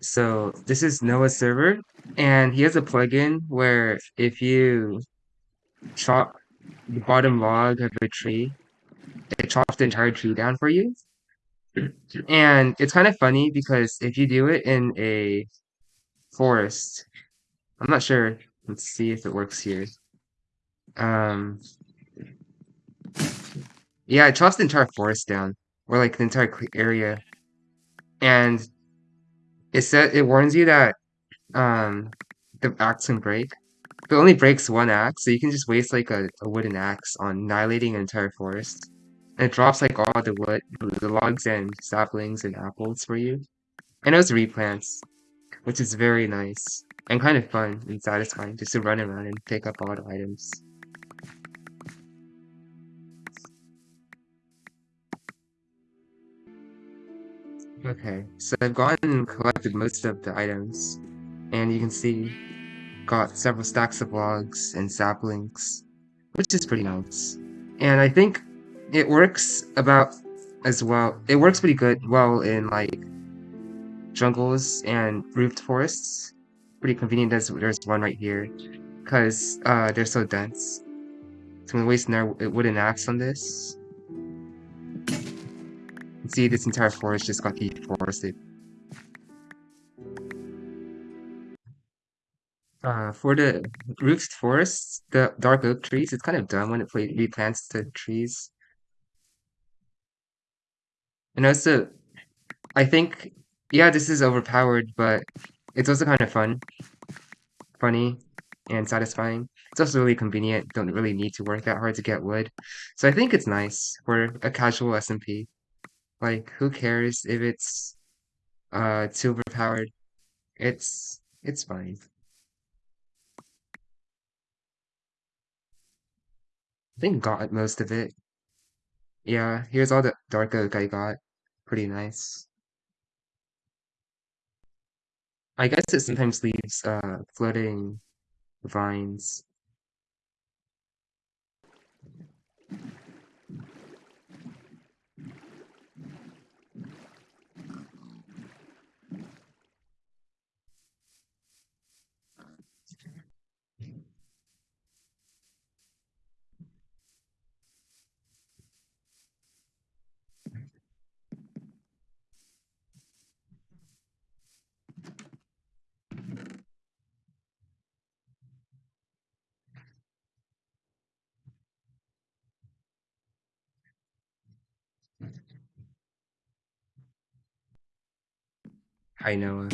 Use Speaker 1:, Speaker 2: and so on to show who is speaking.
Speaker 1: So this is Noah's server, and he has a plugin where if you chop the bottom log of a tree, it chops the entire tree down for you. And it's kind of funny because if you do it in a forest, I'm not sure. Let's see if it works here. Um, yeah, it chops the entire forest down, or like the entire area, and it said it warns you that um the axe can break. But it only breaks one axe, so you can just waste like a, a wooden axe on annihilating an entire forest. And it drops like all the wood, the logs and saplings and apples for you. And those replants, which is very nice and kind of fun and satisfying just to run around and pick up all the items. Okay, so I've gone and collected most of the items, and you can see got several stacks of logs and saplings, which is pretty nice. And I think it works about as well. It works pretty good well in like jungles and roofed forests. Pretty convenient. There's there's one right here because uh, they're so dense. So I'm wasting our wooden axe on this. See, this entire forest just got deforested. Uh, for the roofed forests, the dark oak trees, it's kind of dumb when it replants the trees. And also, I think, yeah, this is overpowered, but it's also kind of fun, funny, and satisfying. It's also really convenient. Don't really need to work that hard to get wood. So I think it's nice for a casual SMP. Like, who cares if it's uh too overpowered? It's it's fine. I think got most of it. Yeah, here's all the dark oak I got. Pretty nice. I guess it sometimes leaves uh floating vines. Hi, Noah.